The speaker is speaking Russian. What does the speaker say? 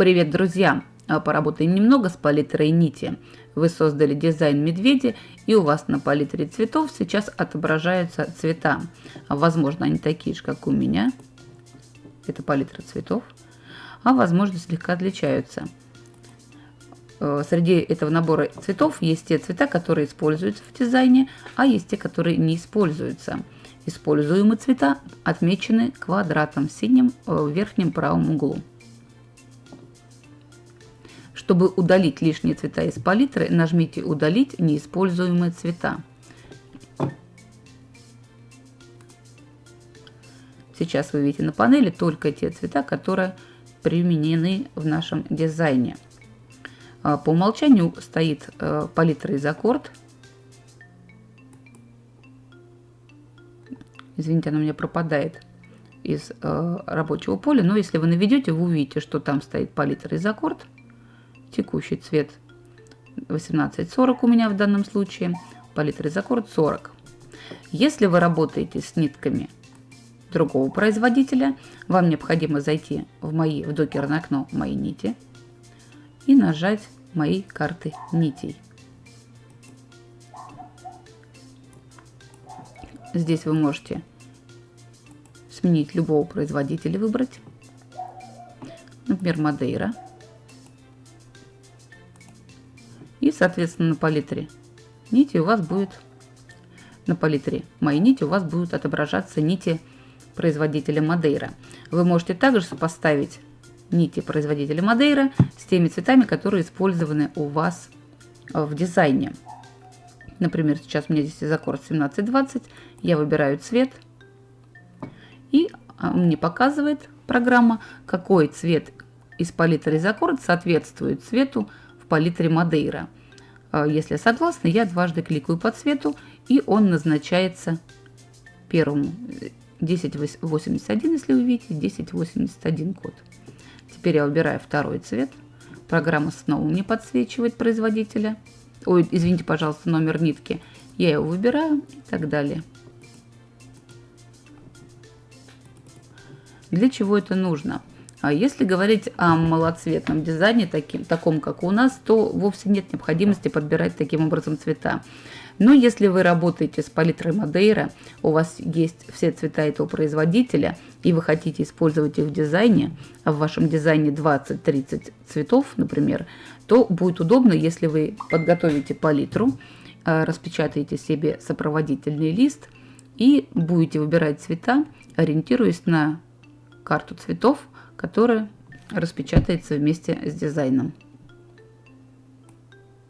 Привет, друзья! А, поработаем немного с палитрой нити. Вы создали дизайн медведя, и у вас на палитре цветов сейчас отображаются цвета. Возможно, они такие же, как у меня. Это палитра цветов. А возможно, слегка отличаются. Э, среди этого набора цветов есть те цвета, которые используются в дизайне, а есть те, которые не используются. Используемые цвета отмечены квадратом синим э, в верхнем правом углу. Чтобы удалить лишние цвета из палитры, нажмите «Удалить неиспользуемые цвета». Сейчас вы видите на панели только те цвета, которые применены в нашем дизайне. А, по умолчанию стоит э, палитра из аккорд. Извините, она у меня пропадает из э, рабочего поля, но если вы наведете, вы увидите, что там стоит палитра из аккорд текущий цвет 18-40 у меня в данном случае, палитра из аккорд 40. Если вы работаете с нитками другого производителя, вам необходимо зайти в мои в докерное окно «Мои нити» и нажать «Мои карты нитей». Здесь вы можете сменить любого производителя, выбрать, например, Мадейра. Соответственно, на палитре нити у вас будет, на палитре мои нити у вас будут отображаться нити производителя Мадейра. Вы можете также сопоставить нити производителя Мадейра с теми цветами, которые использованы у вас в дизайне. Например, сейчас у меня здесь из аккорд 1720, я выбираю цвет, и а, мне показывает программа, какой цвет из палитры из аккорд соответствует цвету палитре Мадейра. А, если согласна, я дважды кликаю по цвету, и он назначается первому 1081, если вы видите, 1081 код. Теперь я выбираю второй цвет. Программа снова мне подсвечивает производителя. Ой, извините, пожалуйста, номер нитки. Я его выбираю и так далее. Для чего это нужно? А если говорить о малоцветном дизайне, таким, таком как у нас, то вовсе нет необходимости подбирать таким образом цвета. Но если вы работаете с палитрой Мадейра, у вас есть все цвета этого производителя, и вы хотите использовать их в дизайне, а в вашем дизайне 20-30 цветов, например, то будет удобно, если вы подготовите палитру, а, распечатаете себе сопроводительный лист и будете выбирать цвета, ориентируясь на карту цветов, которая распечатается вместе с дизайном.